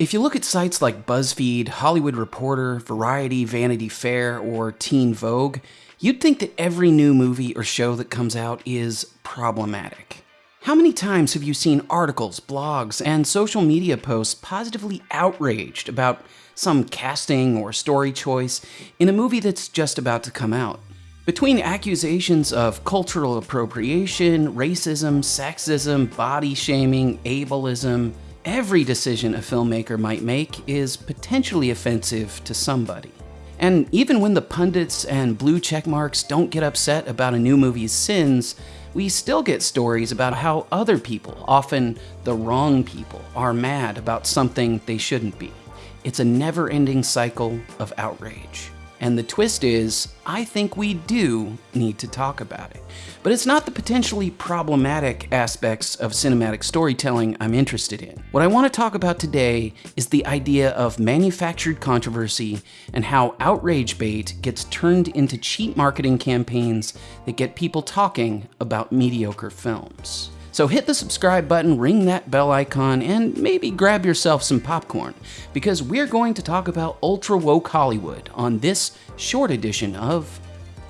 If you look at sites like BuzzFeed, Hollywood Reporter, Variety, Vanity Fair, or Teen Vogue, you'd think that every new movie or show that comes out is problematic. How many times have you seen articles, blogs, and social media posts positively outraged about some casting or story choice in a movie that's just about to come out? Between accusations of cultural appropriation, racism, sexism, body shaming, ableism, Every decision a filmmaker might make is potentially offensive to somebody. And even when the pundits and blue check marks don't get upset about a new movie's sins, we still get stories about how other people, often the wrong people, are mad about something they shouldn't be. It's a never ending cycle of outrage. And the twist is, I think we do need to talk about it. But it's not the potentially problematic aspects of cinematic storytelling I'm interested in. What I want to talk about today is the idea of manufactured controversy and how outrage bait gets turned into cheap marketing campaigns that get people talking about mediocre films. So hit the subscribe button, ring that bell icon, and maybe grab yourself some popcorn, because we're going to talk about ultra woke Hollywood on this short edition of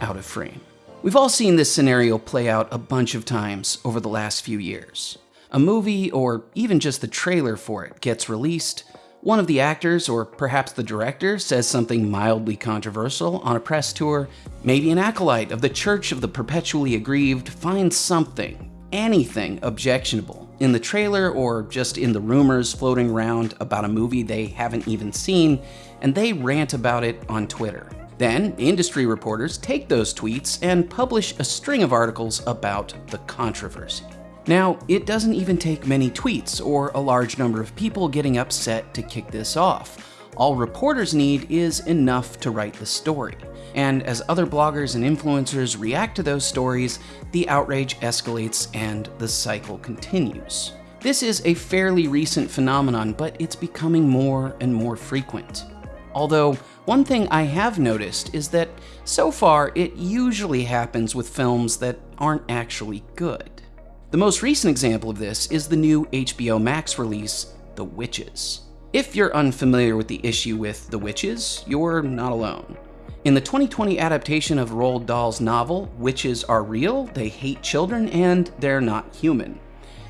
Out of Frame. We've all seen this scenario play out a bunch of times over the last few years. A movie, or even just the trailer for it, gets released, one of the actors, or perhaps the director, says something mildly controversial on a press tour. Maybe an acolyte of the Church of the Perpetually Aggrieved finds something anything objectionable in the trailer or just in the rumors floating around about a movie they haven't even seen, and they rant about it on Twitter. Then, industry reporters take those tweets and publish a string of articles about the controversy. Now, it doesn't even take many tweets or a large number of people getting upset to kick this off. All reporters need is enough to write the story. And as other bloggers and influencers react to those stories, the outrage escalates and the cycle continues. This is a fairly recent phenomenon, but it's becoming more and more frequent. Although, one thing I have noticed is that so far it usually happens with films that aren't actually good. The most recent example of this is the new HBO Max release, The Witches. If you're unfamiliar with the issue with The Witches, you're not alone. In the 2020 adaptation of Roald Dahl's novel, witches are real, they hate children, and they're not human.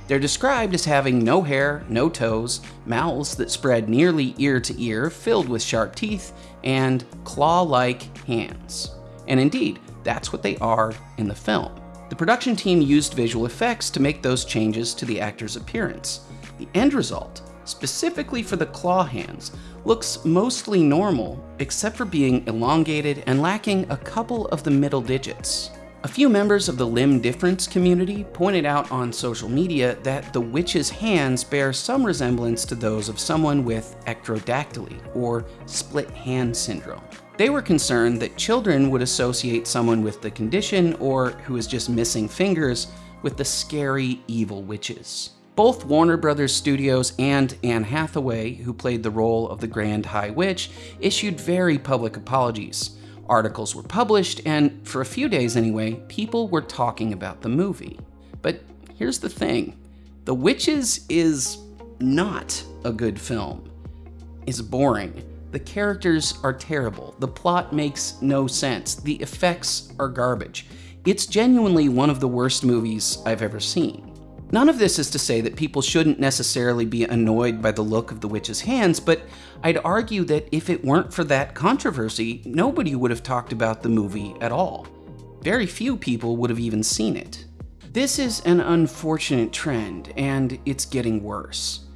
They're described as having no hair, no toes, mouths that spread nearly ear to ear, filled with sharp teeth, and claw like hands. And indeed, that's what they are in the film. The production team used visual effects to make those changes to the actor's appearance. The end result specifically for the claw hands, looks mostly normal, except for being elongated and lacking a couple of the middle digits. A few members of the limb difference community pointed out on social media that the witch's hands bear some resemblance to those of someone with ectrodactyly, or split hand syndrome. They were concerned that children would associate someone with the condition or who is just missing fingers with the scary evil witches. Both Warner Brothers Studios and Anne Hathaway, who played the role of the Grand High Witch, issued very public apologies. Articles were published, and for a few days anyway, people were talking about the movie. But here's the thing The Witches is not a good film. It's boring. The characters are terrible. The plot makes no sense. The effects are garbage. It's genuinely one of the worst movies I've ever seen. None of this is to say that people shouldn't necessarily be annoyed by the look of the witch's hands, but I'd argue that if it weren't for that controversy, nobody would have talked about the movie at all. Very few people would have even seen it. This is an unfortunate trend, and it's getting worse.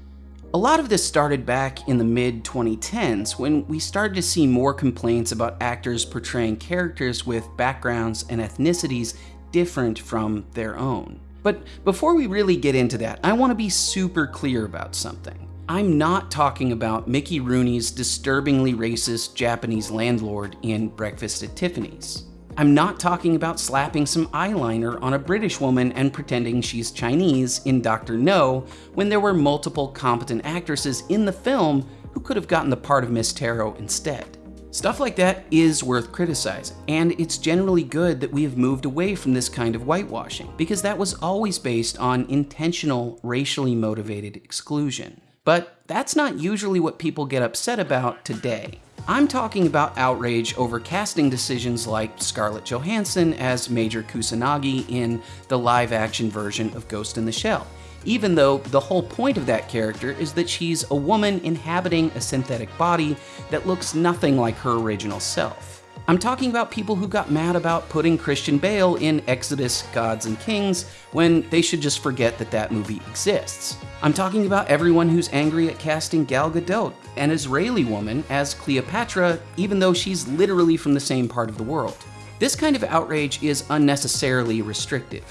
A lot of this started back in the mid 2010s when we started to see more complaints about actors portraying characters with backgrounds and ethnicities different from their own. But before we really get into that, I want to be super clear about something. I'm not talking about Mickey Rooney's disturbingly racist Japanese landlord in Breakfast at Tiffany's. I'm not talking about slapping some eyeliner on a British woman and pretending she's Chinese in Dr. No when there were multiple competent actresses in the film who could have gotten the part of Miss Taro instead. Stuff like that is worth criticizing, and it's generally good that we have moved away from this kind of whitewashing, because that was always based on intentional, racially motivated exclusion. But that's not usually what people get upset about today. I'm talking about outrage over casting decisions like Scarlett Johansson as Major Kusanagi in the live action version of Ghost in the Shell, even though the whole point of that character is that she's a woman inhabiting a synthetic body that looks nothing like her original self. I'm talking about people who got mad about putting Christian Bale in Exodus Gods and Kings when they should just forget that that movie exists. I'm talking about everyone who's angry at casting Gal Gadot, an Israeli woman, as Cleopatra, even though she's literally from the same part of the world. This kind of outrage is unnecessarily restrictive.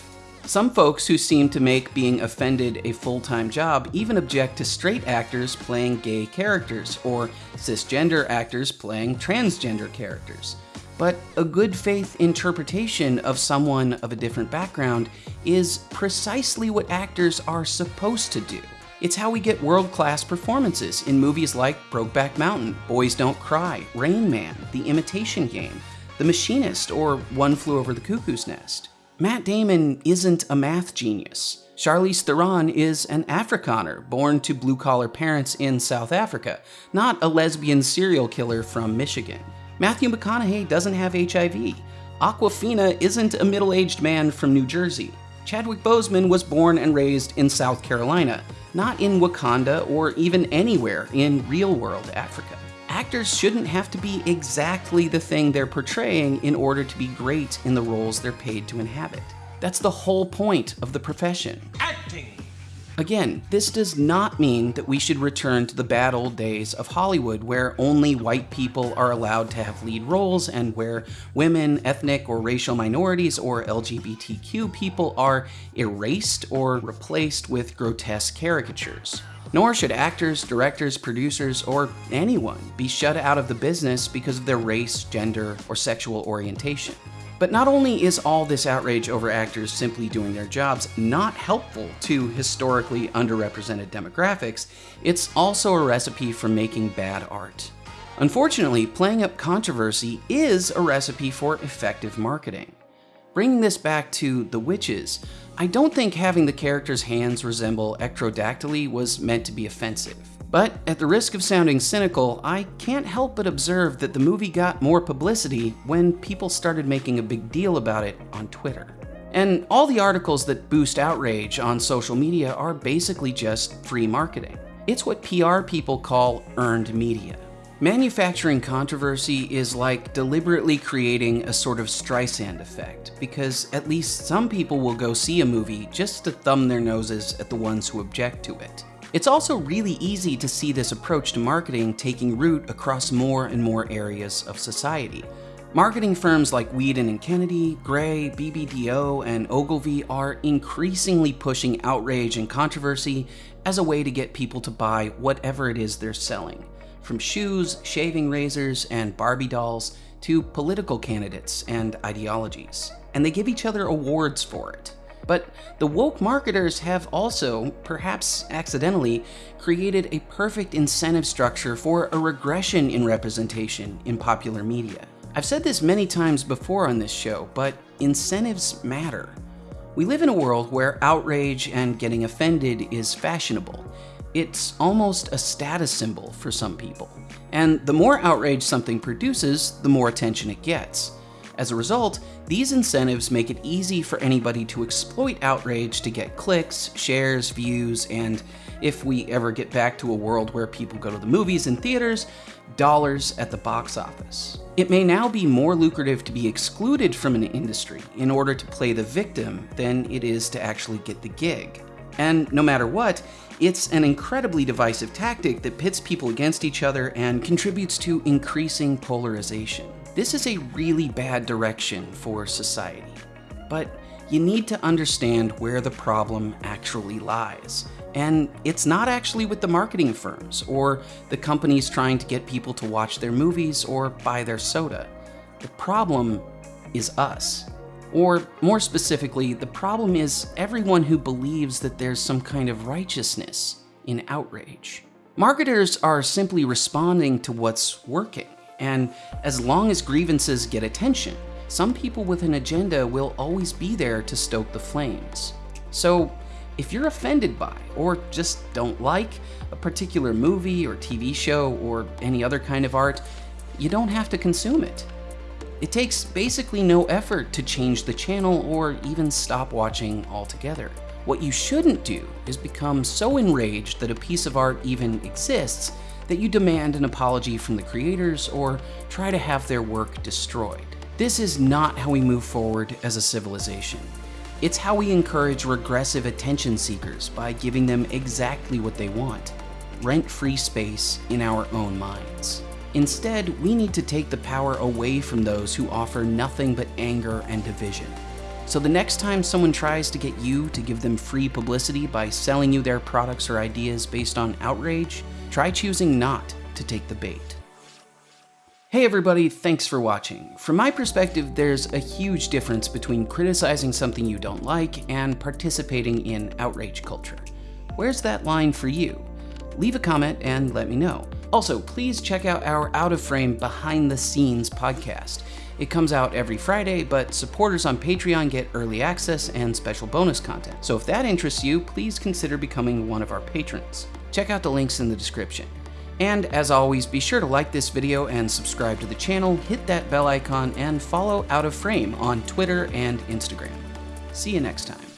Some folks who seem to make being offended a full-time job even object to straight actors playing gay characters or cisgender actors playing transgender characters. But a good faith interpretation of someone of a different background is precisely what actors are supposed to do. It's how we get world-class performances in movies like Brokeback Mountain, Boys Don't Cry, Rain Man, The Imitation Game, The Machinist, or One Flew Over the Cuckoo's Nest. Matt Damon isn't a math genius. Charlize Theron is an Afrikaner born to blue collar parents in South Africa, not a lesbian serial killer from Michigan. Matthew McConaughey doesn't have HIV. Awkwafina isn't a middle aged man from New Jersey. Chadwick Boseman was born and raised in South Carolina, not in Wakanda or even anywhere in real world Africa actors shouldn't have to be exactly the thing they're portraying in order to be great in the roles they're paid to inhabit. That's the whole point of the profession. Acting! Again, this does not mean that we should return to the bad old days of Hollywood where only white people are allowed to have lead roles and where women, ethnic or racial minorities, or LGBTQ people are erased or replaced with grotesque caricatures. Nor should actors, directors, producers, or anyone be shut out of the business because of their race, gender, or sexual orientation. But not only is all this outrage over actors simply doing their jobs not helpful to historically underrepresented demographics, it's also a recipe for making bad art. Unfortunately, playing up controversy is a recipe for effective marketing. Bringing this back to The Witches, I don't think having the character's hands resemble ectrodactyly was meant to be offensive. But at the risk of sounding cynical, I can't help but observe that the movie got more publicity when people started making a big deal about it on Twitter. And all the articles that boost outrage on social media are basically just free marketing. It's what PR people call earned media. Manufacturing controversy is like deliberately creating a sort of Streisand effect, because at least some people will go see a movie just to thumb their noses at the ones who object to it. It's also really easy to see this approach to marketing taking root across more and more areas of society. Marketing firms like Wieden and Kennedy, Grey, BBDO, and Ogilvy are increasingly pushing outrage and controversy as a way to get people to buy whatever it is they're selling from shoes, shaving razors, and Barbie dolls to political candidates and ideologies. And they give each other awards for it. But the woke marketers have also, perhaps accidentally, created a perfect incentive structure for a regression in representation in popular media. I've said this many times before on this show, but incentives matter. We live in a world where outrage and getting offended is fashionable, it's almost a status symbol for some people. And the more outrage something produces, the more attention it gets. As a result, these incentives make it easy for anybody to exploit outrage to get clicks, shares, views, and if we ever get back to a world where people go to the movies and theaters, dollars at the box office. It may now be more lucrative to be excluded from an industry in order to play the victim than it is to actually get the gig. And no matter what, it's an incredibly divisive tactic that pits people against each other and contributes to increasing polarization. This is a really bad direction for society. But you need to understand where the problem actually lies. And it's not actually with the marketing firms or the companies trying to get people to watch their movies or buy their soda. The problem is us. Or more specifically, the problem is everyone who believes that there's some kind of righteousness in outrage. Marketers are simply responding to what's working, and as long as grievances get attention, some people with an agenda will always be there to stoke the flames. So If you're offended by, or just don't like, a particular movie or TV show or any other kind of art, you don't have to consume it. It takes basically no effort to change the channel or even stop watching altogether. What you shouldn't do is become so enraged that a piece of art even exists that you demand an apology from the creators or try to have their work destroyed. This is not how we move forward as a civilization. It's how we encourage regressive attention seekers by giving them exactly what they want rent free space in our own minds. Instead, we need to take the power away from those who offer nothing but anger and division. So the next time someone tries to get you to give them free publicity by selling you their products or ideas based on outrage, try choosing not to take the bait. Hey everybody, thanks for watching. From my perspective, there's a huge difference between criticizing something you don't like and participating in outrage culture. Where's that line for you? Leave a comment and let me know. Also, please check out our Out of Frame Behind the Scenes podcast. It comes out every Friday, but supporters on Patreon get early access and special bonus content. So if that interests you, please consider becoming one of our patrons. Check out the links in the description. And as always, be sure to like this video and subscribe to the channel, hit that bell icon, and follow Out of Frame on Twitter and Instagram. See you next time.